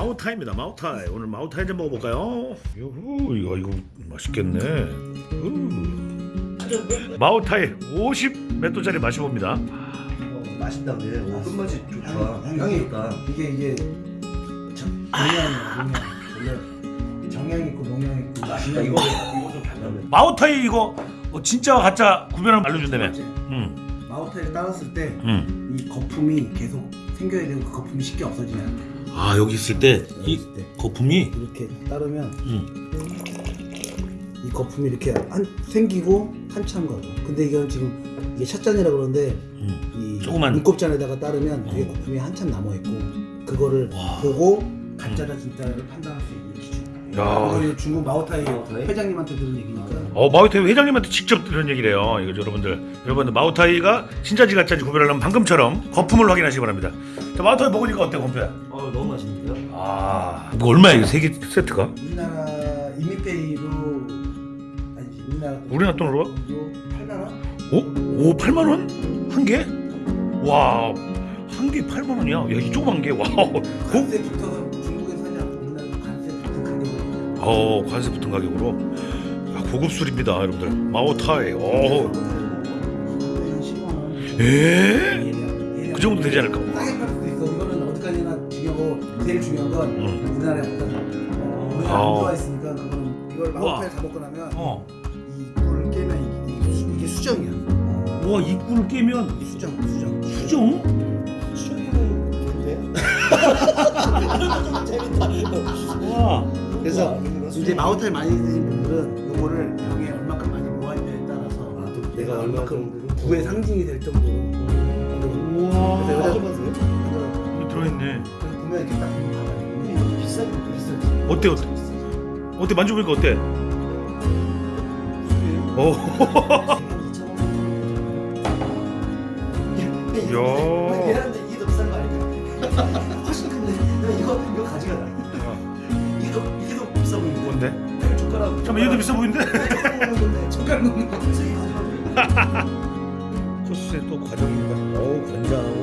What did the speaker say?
마오타입니다. 마오타이. 오늘 마오타이 좀 먹어볼까요? 요후 이거 이거 맛있겠네. 우. 마오타이 50몇 도짜리 마셔봅니다. 어, 맛있다는데 오, 끝맛이 좋다. 향이 향이 좋다. 이게 이게 농양 정양 있고 농양 있고 맛있다. 이거 이거 좀 달라네. 마오타이 이거 어, 진짜 가짜 구별하면 알려준다며. 응, 마우타를 따랐을 때이 응. 거품이 계속 생겨야 되고 그 거품이 쉽게 없어지지 않아 아 여기 있을 때 이 있을 때 거품이. 이렇게 따르면 응. 이 거품이 이렇게 한 생기고 한참 가고 근데 이건 지금 이게 샷잔이라 그러는데 응. 이 조그만- 눈곱잔에다가 따르면 어. 그게 거품이 한참 남아 있고 그거를 와. 보고 가짜다 진짜를 판단할 수 있는 기준. 야. 이거 중국 마오타이 마오타이? 회장님한테 들은 얘기니까. 어 마오타이 회장님한테 직접 들은 얘기래요. 이거 여러분들 여러분들 마오타이가 진짜지 가짜지 구별하려면 방금처럼 거품을 확인하시기 바랍니다. 자 마오타이 먹으니까 어때 건표야? 어 너무 맛있는데요? 아 이거 얼마야 이거 세개 세트가? 우리나라 이미페이로 아니지 우리나라 돈- 우리나라 돈으로? 8만 원? 오? 오 8만 원? 한 개? 와. 한 개 8만 원이야. 야, 이 조그만 게. 와. 고, 관세 붙어서 중국 어, 관세 붙은 가격으로. 야, 고급 술입니다, 여러분들. 마오타이. 오. 한 10만 원. 에? 그 정도 되지 않을까? 이거는 어디까지나 중요하고 제일 중요한 건 응. 우리나라에 어떤 우리가 아. 안 들어와 있으니까 그거는 이걸 마우파에 다 먹고 나면 어. 이 꿀을 깨면 이게, 수- 이게 수정이야. 와, 이 꿀을 깨면 이 수정, 수정. 수정? 수정이면 좋은데? 와. 그래서 이제 마우타를 많이 드신 분들은 이거를 병에 얼마큼 많이 모았냐에 따라서 아, 또 내가 얼마큼 부의 상징이 될 정도로 우와. 그래서 여자- 들어있네. 보면 이렇게 딱 비싸지. 어때, 어때? 어때? 만져보니까 어때? 오. 야. 얘한테 이게 더 비싼 거 아닐까? 훨씬 큰데. 야, 이거 이거 가져가라. 비싸 보이는데. 뭔데? 젓가락. 잠깐만, 얘도 비싸 보이는데? 젓가락 먹는 거. 코스의 또 과정입니다. 어우, 맛있어요.